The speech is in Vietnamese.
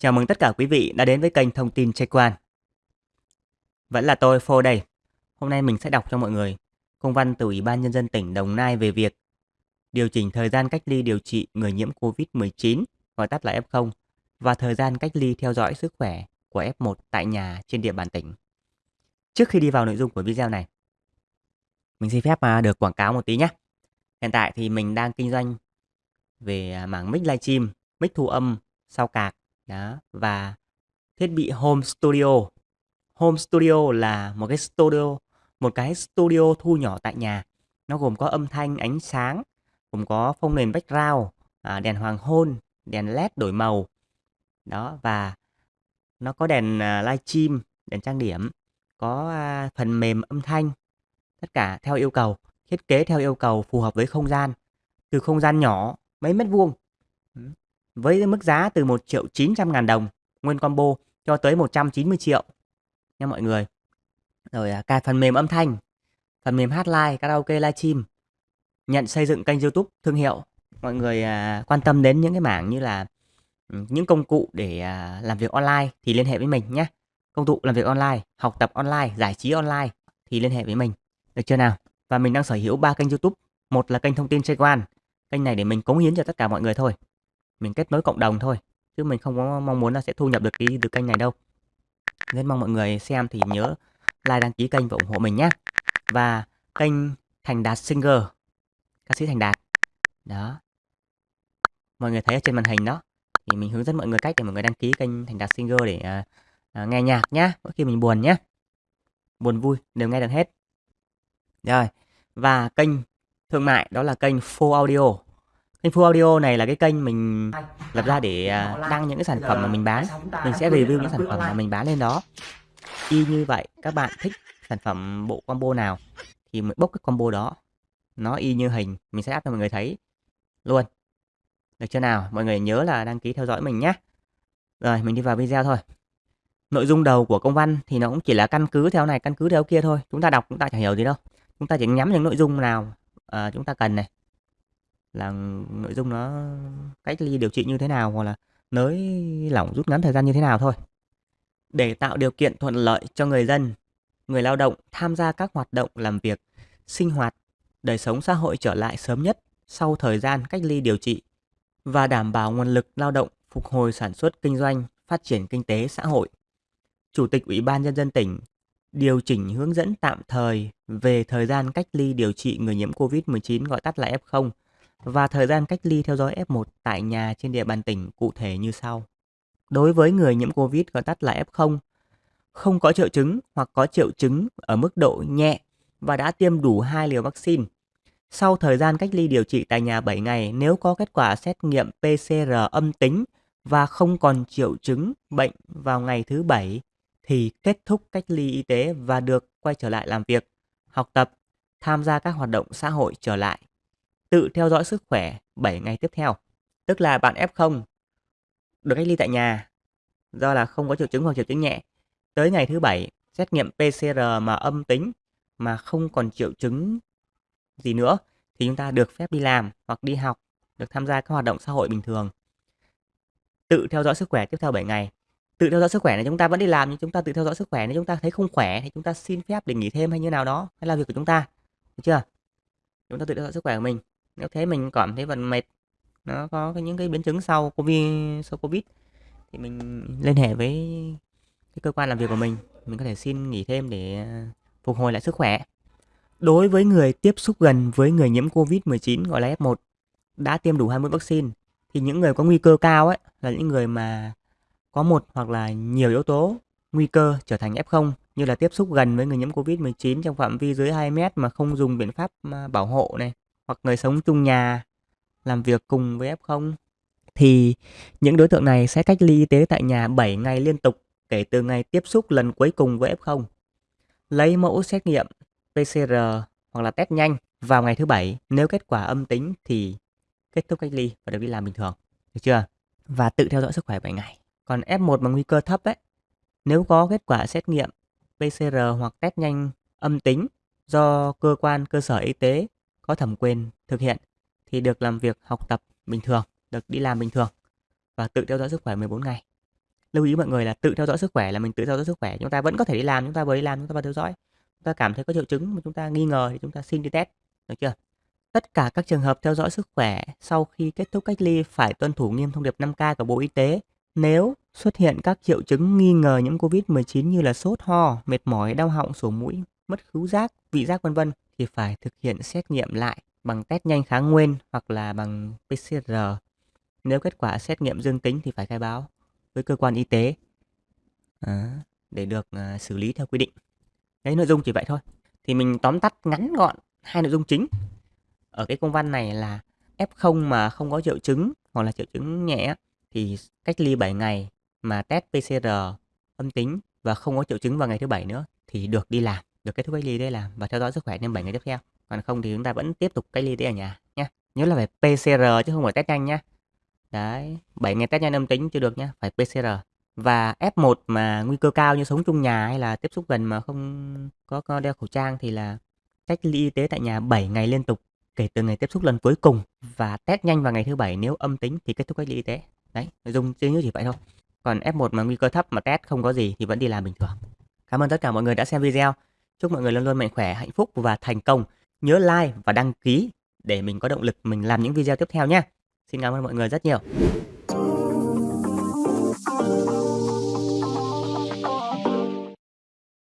Chào mừng tất cả quý vị đã đến với kênh Thông tin Check Quan. Vẫn là tôi Phô đây. Hôm nay mình sẽ đọc cho mọi người công văn từ Ủy ban Nhân dân tỉnh Đồng Nai về việc điều chỉnh thời gian cách ly điều trị người nhiễm COVID-19, gọi tắt là F0, và thời gian cách ly theo dõi sức khỏe của F1 tại nhà trên địa bàn tỉnh. Trước khi đi vào nội dung của video này, mình xin phép mà được quảng cáo một tí nhé. Hiện tại thì mình đang kinh doanh về à, mảng mic livestream, mic thu âm, sau cạc đó và thiết bị home studio. Home studio là một cái studio, một cái studio thu nhỏ tại nhà. Nó gồm có âm thanh, ánh sáng, gồm có phông nền background, à, đèn hoàng hôn, đèn led đổi màu. Đó và nó có đèn à, uh, livestream, đèn trang điểm, có uh, phần mềm âm thanh. Tất cả theo yêu cầu, thiết kế theo yêu cầu phù hợp với không gian. Từ không gian nhỏ mấy mét vuông với mức giá từ 1 triệu 900 ngàn đồng nguyên combo cho tới 190 triệu nha mọi người. Rồi à, cài phần mềm âm thanh, phần mềm hát live, karaoke livestream, nhận xây dựng kênh YouTube thương hiệu. Mọi người à, quan tâm đến những cái mảng như là ừ, những công cụ để à, làm việc online thì liên hệ với mình nhé. Công cụ làm việc online, học tập online, giải trí online thì liên hệ với mình. Được chưa nào? Và mình đang sở hữu ba kênh YouTube. Một là kênh thông tin chơi quan, Kênh này để mình cống hiến cho tất cả mọi người thôi mình kết nối cộng đồng thôi chứ mình không có mong muốn là sẽ thu nhập được cái từ kênh này đâu. Nên mong mọi người xem thì nhớ like đăng ký kênh và ủng hộ mình nhé và kênh Thành Đạt Singer ca sĩ Thành Đạt. Đó. Mọi người thấy ở trên màn hình đó thì mình hướng dẫn mọi người cách để mọi người đăng ký kênh Thành Đạt Singer để uh, uh, nghe nhạc nhá mỗi khi mình buồn nhé buồn vui đều nghe được hết. Rồi và kênh thương mại đó là kênh Full Audio. Kênh Full Audio này là cái kênh mình lập ra để à, đăng những cái sản phẩm mà mình bán. Mình sẽ review những sản phẩm mà mình bán lên đó. Y như vậy, các bạn thích sản phẩm bộ combo nào thì mình bốc cái combo đó. Nó y như hình, mình sẽ áp cho mọi người thấy luôn. Được chưa nào? Mọi người nhớ là đăng ký theo dõi mình nhé. Rồi, mình đi vào video thôi. Nội dung đầu của công văn thì nó cũng chỉ là căn cứ theo này, căn cứ theo kia thôi. Chúng ta đọc chúng ta chẳng hiểu gì đâu. Chúng ta chỉ nhắm những nội dung nào uh, chúng ta cần này là nội dung nó cách ly điều trị như thế nào hoặc là nới lỏng rút ngắn thời gian như thế nào thôi. Để tạo điều kiện thuận lợi cho người dân, người lao động tham gia các hoạt động làm việc, sinh hoạt, đời sống xã hội trở lại sớm nhất sau thời gian cách ly điều trị và đảm bảo nguồn lực lao động phục hồi sản xuất kinh doanh, phát triển kinh tế xã hội. Chủ tịch Ủy ban Nhân dân tỉnh điều chỉnh hướng dẫn tạm thời về thời gian cách ly điều trị người nhiễm COVID-19 gọi tắt là F0 và thời gian cách ly theo dõi F1 tại nhà trên địa bàn tỉnh cụ thể như sau. Đối với người nhiễm COVID gọi tắt là F0, không có triệu chứng hoặc có triệu chứng ở mức độ nhẹ và đã tiêm đủ 2 liều vaccine. Sau thời gian cách ly điều trị tại nhà 7 ngày, nếu có kết quả xét nghiệm PCR âm tính và không còn triệu chứng bệnh vào ngày thứ 7 thì kết thúc cách ly y tế và được quay trở lại làm việc, học tập, tham gia các hoạt động xã hội trở lại tự theo dõi sức khỏe 7 ngày tiếp theo. Tức là bạn F0 được cách ly tại nhà do là không có triệu chứng hoặc triệu chứng nhẹ. Tới ngày thứ 7 xét nghiệm PCR mà âm tính mà không còn triệu chứng gì nữa thì chúng ta được phép đi làm hoặc đi học, được tham gia các hoạt động xã hội bình thường. Tự theo dõi sức khỏe tiếp theo 7 ngày. Tự theo dõi sức khỏe này chúng ta vẫn đi làm nhưng chúng ta tự theo dõi sức khỏe nếu chúng ta thấy không khỏe thì chúng ta xin phép để nghỉ thêm hay như nào đó hay là việc của chúng ta. Được chưa? Chúng ta tự theo dõi sức khỏe của mình nếu thế mình cảm thấy vẫn mệt. Nó có những cái biến chứng sau covid sau covid thì mình liên hệ với cái cơ quan làm việc của mình. Mình có thể xin nghỉ thêm để à, phục hồi lại sức khỏe. Đối với người tiếp xúc gần với người nhiễm covid 19 gọi là F1 đã tiêm đủ hai mũi vaccine, thì những người có nguy cơ cao ấy là những người mà có một hoặc là nhiều yếu tố nguy cơ trở thành F0 như là tiếp xúc gần với người nhiễm Covid-19 trong phạm vi dưới 2 mét mà không dùng biện pháp à, bảo hộ này hoặc người sống chung nhà làm việc cùng với F0 thì những đối tượng này sẽ cách ly y tế tại nhà 7 ngày liên tục kể từ ngày tiếp xúc lần cuối cùng với F0. Lấy mẫu xét nghiệm PCR hoặc là test nhanh vào ngày thứ bảy, nếu kết quả âm tính thì kết thúc cách ly và được đi làm bình thường. Được chưa? Và tự theo dõi sức khỏe 7 ngày. Còn F1 bằng nguy cơ thấp ấy, nếu có kết quả xét nghiệm PCR hoặc test nhanh âm tính do cơ quan cơ sở y tế có thẩm quyền thực hiện thì được làm việc học tập bình thường, được đi làm bình thường và tự theo dõi sức khỏe 14 ngày. lưu ý mọi người là tự theo dõi sức khỏe là mình tự theo dõi sức khỏe chúng ta vẫn có thể đi làm chúng ta vừa đi làm chúng ta vừa theo dõi. Chúng ta cảm thấy có triệu chứng mà chúng ta nghi ngờ thì chúng ta xin đi test được chưa? Tất cả các trường hợp theo dõi sức khỏe sau khi kết thúc cách ly phải tuân thủ nghiêm thông điệp 5K của Bộ Y tế. Nếu xuất hiện các triệu chứng nghi ngờ nhiễm COVID-19 như là sốt ho, mệt mỏi, đau họng, sổ mũi, mất khứu giác, vị giác vân vân thì phải thực hiện xét nghiệm lại bằng test nhanh kháng nguyên hoặc là bằng PCR. Nếu kết quả xét nghiệm dương tính thì phải khai báo với cơ quan y tế à, để được à, xử lý theo quy định. Đấy nội dung chỉ vậy thôi. Thì mình tóm tắt ngắn gọn hai nội dung chính ở cái công văn này là F0 mà không có triệu chứng hoặc là triệu chứng nhẹ thì cách ly 7 ngày mà test PCR âm tính và không có triệu chứng vào ngày thứ bảy nữa thì được đi làm, được kết thúc cách ly đây làm và theo dõi sức khỏe thêm 7 ngày tiếp theo. Còn không thì chúng ta vẫn tiếp tục cách ly đây ở nhà nhé. Nhớ là phải PCR chứ không phải test nhanh nhé Đấy, 7 ngày test nhanh âm tính chưa được nhé phải PCR. Và F1 mà nguy cơ cao như sống chung nhà hay là tiếp xúc gần mà không có, đeo khẩu trang thì là cách ly y tế tại nhà 7 ngày liên tục kể từ ngày tiếp xúc lần cuối cùng và test nhanh vào ngày thứ bảy nếu âm tính thì kết thúc cách ly y tế. Đấy, nội dung chỉ như chỉ vậy thôi. Còn F1 mà nguy cơ thấp mà test không có gì thì vẫn đi làm bình thường. Cảm ơn tất cả mọi người đã xem video. Chúc mọi người luôn luôn mạnh khỏe, hạnh phúc và thành công. Nhớ like và đăng ký để mình có động lực mình làm những video tiếp theo nhé. Xin cảm ơn mọi người rất nhiều.